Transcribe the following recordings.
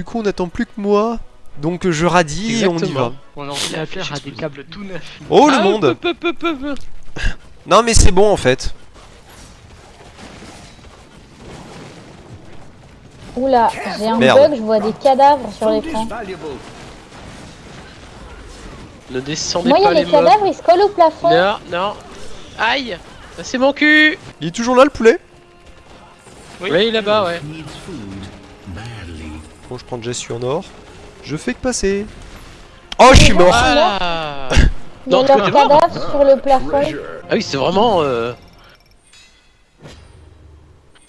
du coup on attend plus que moi. Donc je radis et on y va. Ordinateur a des câbles tout neufs. Oh le Ah, monde peu, peu, peu, peu. Non mais c'est bon en fait. Oula, j'ai un Merde. bug, je vois des cadavres sur l'écran. Ne descendez Moi, il y pas a les les mobs. cadavres, ils se collent au plafond. Non, non. Aïe c'est mon cul Il est toujours là le poulet? Oui. Oui, là-bas, ouais. Bon je prends celui en or. Je fais que passer. Oh je suis mort Voilà Il y a t'es mort. cadavres sur le plafond. Ah oui, c'est vraiment... Euh...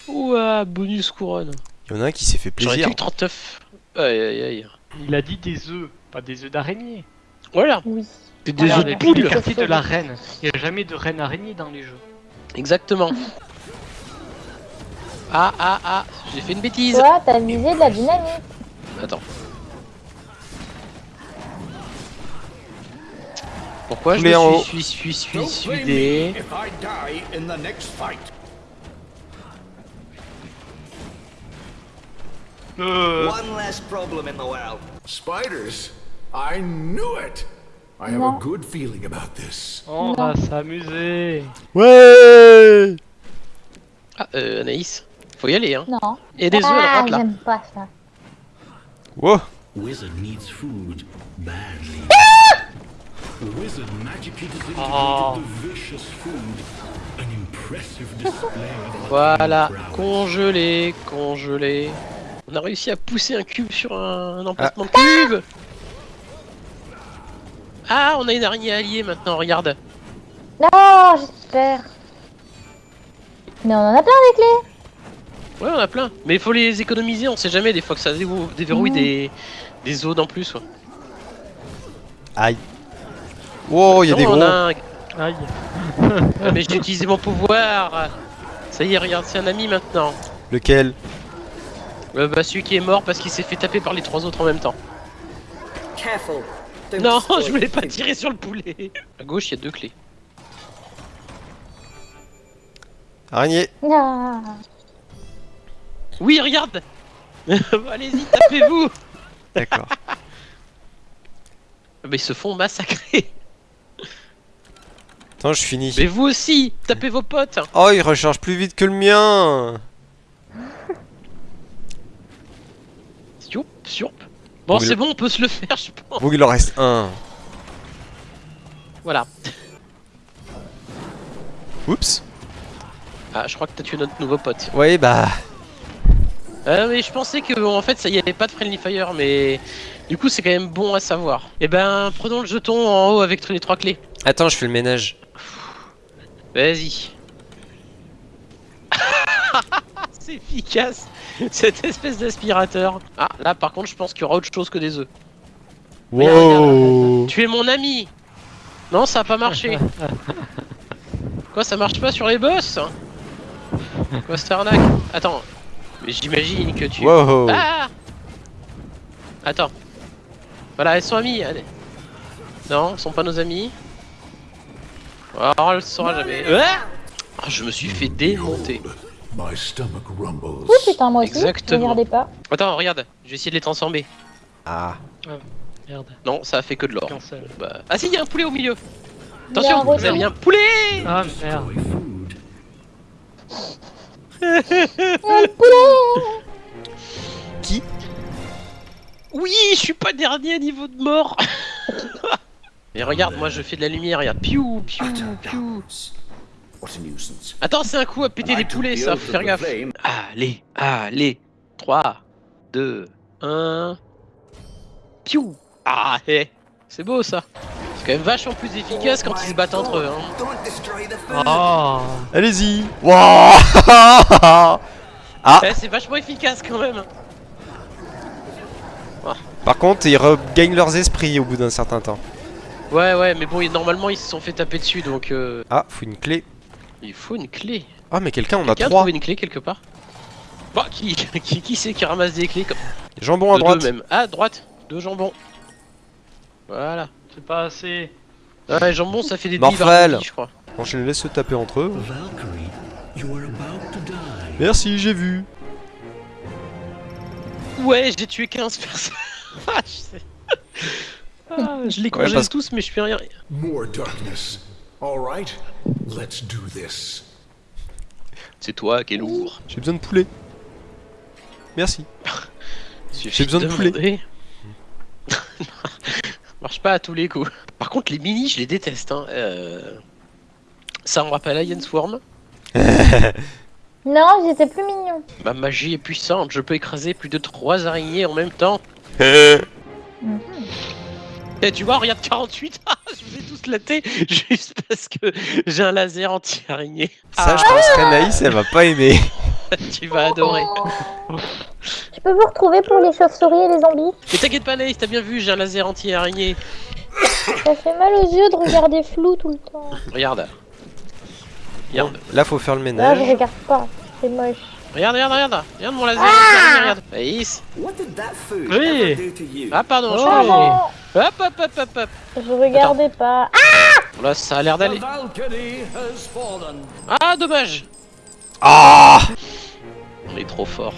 Ouah, bonus couronne. Il y en a un qui s'est fait plaisir. été 39. Aïe, aïe, aïe. Il a dit des œufs, pas des œufs d'araignée. Voilà, Oui. c'est des œufs de poule. quartier de la reine. Il n'y a jamais de reine araignée dans les jeux. Exactement. Ah, ah, ah, j'ai fait une bêtise. Toi, t'as visé de la dynamite. Attends. Pourquoi je me suis, suis, suis, suis, fight. Euh, One less problem in the world. Spiders? I knew it. I have a good feeling about this. on va s'amuser. Ouais Ah, euh, Anaïs, faut y aller, hein. Non. Et des œufs, ah, là. j'aime pas ça. Wow Wizard needs food badly. The wizard magically disintegrated Oh. the vicious food. An impressive display of Voilà, congelé, congelé. On a réussi à pousser un cube sur un, un emplacement de cube Ah, on a une araignée alliée maintenant, regarde. Non, j'espère. Mais on en a plein des clés. Ouais, on a plein. Mais il faut les économiser, on sait jamais, des fois que ça déverrou- déverrouille Mm. des, des zones en plus. Ouais. Aïe Wow il y a Non, des gros a un- Aïe. Ah, mais j'ai utilisé mon pouvoir Ça y est, regarde, c'est un ami maintenant. Lequel? Euh, bah, celui qui est mort parce qu'il s'est fait taper par les trois autres en même temps. Careful. Non, je voulais pas tirer sur le poulet. À gauche, il y a deux clés. Araignée Ah. Oui, regarde Allez-y, tapez-vous D'accord. Mais ils se font massacrer. Attends je finis. Mais vous aussi, tapez vos potes. Oh il recharge plus vite que le mien Sioup, sioup. Bon, Oui, c'est bon, on peut se le faire, je pense. Bon il en reste un. Voilà. Oups. Ah, je crois que t'as tué notre nouveau pote. Ouais bah... Ah, mais je pensais que en fait ça y avait pas de friendly fire, mais du coup c'est quand même bon à savoir. Et ben, prenons le jeton en haut avec les trois clés. Attends je fais le ménage. Vas-y. c'est efficace cette espèce d'aspirateur. Ah, là par contre je pense qu'il y aura autre chose que des œufs. Regarde, Wow Tu es mon ami Non, ça a pas marché. Quoi, ça marche pas sur les boss Quoi, cette arnaque? Attends, j'imagine que tu... Wow Ah Attends. Voilà, elles sont amies. allez. Non, elles sont pas nos amies. Oh, elle le saura jamais. Ah Ah, je me suis fait démonter. My stomach rumbles. Ouh putain, moi aussi. Exactement. Regardez pas. Attends, regarde, je vais essayer de les transformer. Ah Merde. Non, ça a fait que de l'or. Bah... Ah si, il y a un poulet au milieu. Il y a un Attention, vous retour. avez mis un poulet Ah merde. Qui? Oui, je suis pas dernier à niveau de mort. Mais regarde, moi je fais de la lumière, regarde. Piou, piou, piou. Attends, c'est un coup à péter took poulets, ça, faut faire gaffe. Allez, allez. 3, 2, 1. Piou. Ah, hé. C'est beau ça. C'est quand même vachement plus efficace quand ils se battent entre eux. Hein. Oh. Allez-y Wow Eh, c'est vachement efficace quand même. Par contre ils regagnent leurs esprits au bout d'un certain temps. Ouais, ouais, mais bon, normalement ils se sont fait taper dessus donc euh, Ah faut une clé. il faut une clé. Ah mais quelqu'un on a Quelqu'un a trois. trouvé une clé quelque part Bah, qui, qui, qui c'est qui ramasse des clés comme Jambon à De droite. deux même. Ah, droite, deux jambons. Voilà. C'est pas assez. Ouais, jambon, ça fait des Morphel. je crois. Bon je les laisse se taper entre eux. Merci j'ai vu. Ouais, j'ai tué 15 personnes. Ah, je sais. Ah, je les congèle parce- tous, mais je fais rien. More darkness. All right, let's do this. C'est toi qui es lourd. J'ai besoin de poulet. Merci. J'ai besoin de poulet. Marche pas à tous les coups. Par contre, les mini, je les déteste. Hein. Euh, Ça me rappelle Iron Swarm. Non, j'étais plus mignon. Ma magie est puissante, je peux écraser plus de 3 araignées en même temps. Et tu vois, regarde 48, ah, je vous ai tous laté juste parce que j'ai un laser anti-araignée. Ça, je pense qu'Anaïs, elle va pas aimer. tu vas adorer. Je peux vous retrouver pour les chauves-souris et les zombies Mais t'inquiète pas, Naïs, t'as bien vu, j'ai un laser anti-araignée. Ça fait mal aux yeux de regarder flou tout le temps. Regarde. Regarde, Là, faut faire le Là, ménage. je regarde pas. C'est moche. regarde, regarde, regarde. Regarde mon laser anti-araignée, regarde. Food Oui. Ah, pardon, je Oh. suis Pardon, Hop, hop, hop, hop, hop. je regardais pas. Ah Là, ça a l'air d'aller. Ah, dommage. Ah On est trop fort.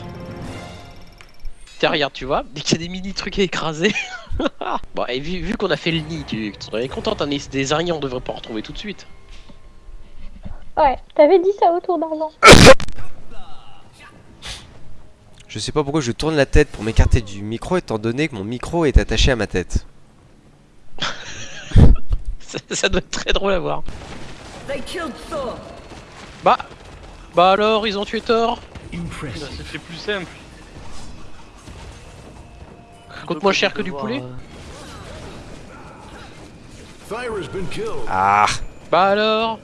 Tiens, regarde, tu vois, dès qu'il y a des mini trucs à écraser. bon, et vu, vu qu'on a fait le nid, tu, tu serais contente, hein, des, des araignées, on devrait pas en retrouver tout de suite. Ouais, t'avais dit ça autour d'argent. Je sais pas pourquoi je tourne la tête pour m'écarter du micro étant donné que mon micro est attaché à ma tête. Ça, ça doit être très drôle à voir. They killed Thor. Bah, bah alors, ils ont tué Thor. Ça Impressive. fait plus simple. Coûte moins cher que du poulet. Killed. Ah Bah alors.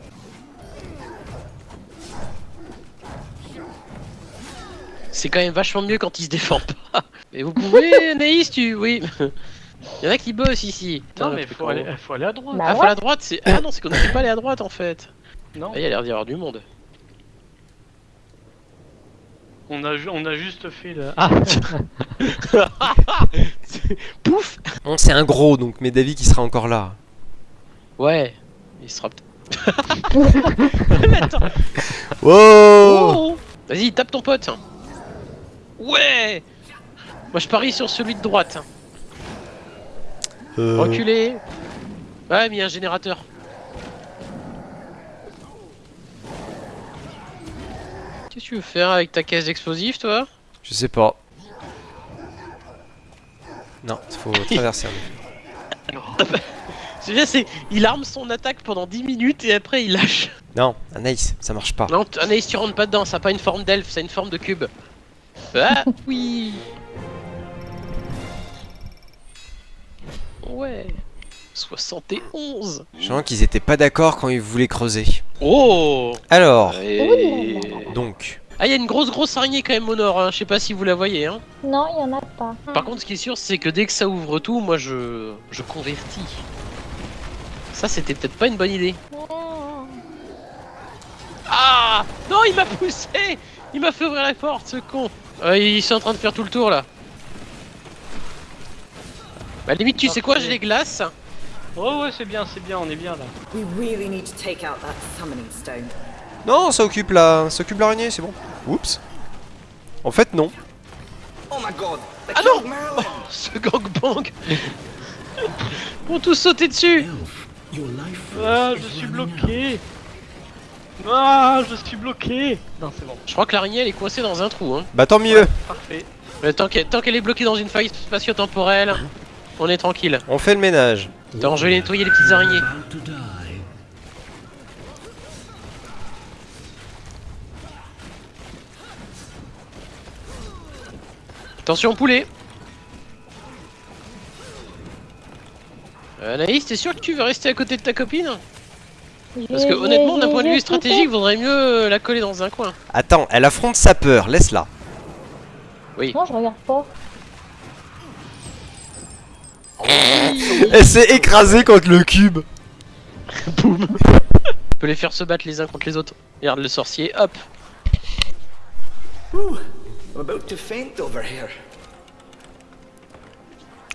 C'est quand même vachement mieux quand ils se défendent pas. Mais vous pouvez, Anaïs, tu. Oui. Il y en a qui bossent ici. Non mais faut aller, haut. faut aller à droite. Bah Ah, faut ouais. aller à droite, c'est. Ah non, c'est qu'on ne peut pas aller à droite en fait. Non, Ah, il y a l'air d'y avoir du monde. On a, ju- on a juste fait le. Ah Pouf Bon, c'est un gros, donc mais David qui sera encore là. Ouais, il sera peut-être. Mais attends, Wow oh Vas-y, tape ton pote. Ouais Moi je parie sur celui de droite. Euh, Reculé. Ouais, mais il y a un générateur. Qu'est-ce que tu veux faire avec ta caisse d'explosifs, toi? Je sais pas. Non, il faut traverser. C'est bien, c'est. Il arme son attaque pendant 10 minutes et après il lâche. Non, Anaïs, ça marche pas. Non, t- Anaïs, tu rentres pas dedans, ça a pas une forme d'elfe, ça a une forme de cube. Ah, oui Ouais 71 Je sens qu'ils étaient pas d'accord quand ils voulaient creuser. Oh Alors, Et- donc, Ah, il y a une grosse grosse araignée quand même au nord, hein. je sais pas si vous la voyez. Hein. Non, il y en a pas. Par contre, ce qui est sûr, c'est que dès que ça ouvre tout, moi je, je convertis. Ça, c'était peut-être pas une bonne idée. Ah Non, il m'a poussé Il m'a fait ouvrir la porte, ce con Euh, Ils sont en train de faire tout le tour là. Bah limite, tu sais quoi, j'ai les glaces. Oh ouais c'est bien, c'est bien, on est bien là. We really need to take out that summoning stone. Non, ça occupe la, ça occupe l'araignée, c'est bon. Oups. En fait, non. Oh my god! Ah non! Ce gangbang Ils vont tous sauter dessus Ah je suis bloqué Ah je suis bloqué Non c'est bon, Je crois que l'araignée elle est coincée dans un trou. Hein. Bah tant mieux. parfait. Mais tant qu'elle tant qu'elle est bloquée dans une faille spatio-temporelle, on est tranquille. On fait le ménage. Attends, je vais nettoyer les petites araignées. About to die. Attention poulet Euh, Anaïs, t'es sûr que tu veux rester à côté de ta copine Parce que honnêtement, d'un point de vue stratégique, vaudrait mieux euh, la coller dans un coin. Attends, elle affronte sa peur, laisse-la. Oui. Non, je regarde pas. Elle s'est écrasée contre le cube. Boum Tu peux les faire se battre les uns contre les autres. Regarde le sorcier, hop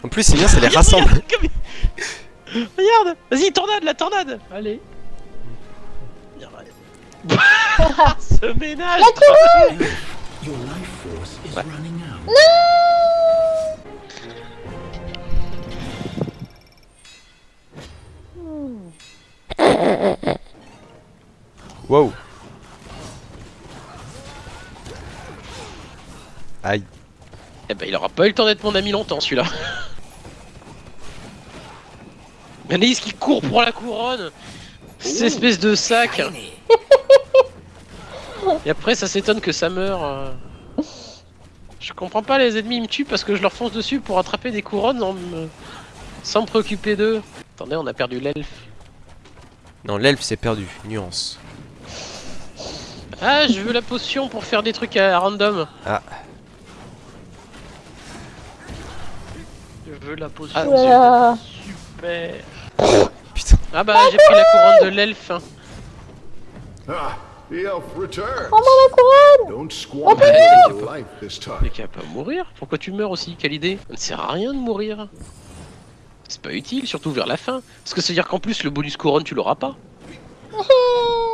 en plus, c'est bien, ça les rassemble. regarde, Vas-y, tornade, la tornade. Allez. Ce ménage. La ouais. Non. Wow. Aïe. Eh ben, il aura pas eu le temps d'être mon ami longtemps, celui-là. Anaïs qui court pour la couronne Cette espèce de sac. Et après, ça s'étonne que ça meurt. euh. Je comprends pas, les ennemis ils me tuent parce que je leur fonce dessus pour attraper des couronnes en me- sans me préoccuper d'eux. Attendez, on a perdu l'elfe. Non, l'elfe s'est perdu. Nuance. Ah, je veux la potion pour faire des trucs à random. Ah. Veux la potion. Ah. Super. Putain. Ah bah, j'ai pris la couronne de l'elfe. hein. Ah, the elf returns. Prends-moi la couronne Don't squander Oh, your life this Mais va pas mourir Pourquoi tu meurs aussi Quelle idée Ça ne sert à rien de mourir. C'est pas utile, surtout vers la fin. Parce que ça veut dire qu'en plus, le bonus couronne, tu l'auras pas.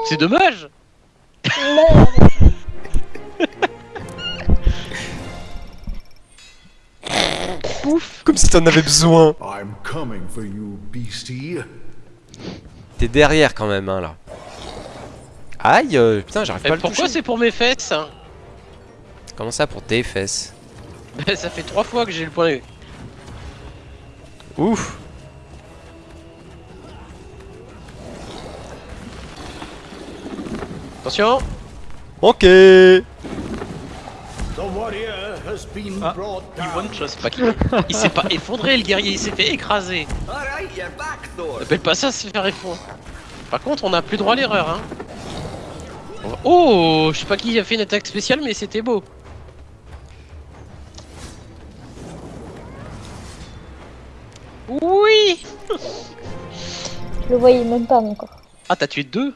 C'est dommage Pouf Comme si t'en avais besoin. T'es derrière quand même, hein, là. Aïe, euh, putain, j'arrive Eh, pas à le Pourquoi c'est pour mes fesses hein Comment ça pour tes fesses Ça fait trois fois que j'ai le point. Ouf. Attention Ok. Ah, Il one shot. Pas qu'il- Il s'est pas effondré le guerrier, il s'est fait écraser. Alright, you're back, Thor. Appelle pas ça se faire effondrer. Par contre, on a plus droit à l'erreur, hein. Oh, je sais pas qui a fait une attaque spéciale, mais c'était beau. Oui Je le voyais même pas mon corps. Ah, t'as tué deux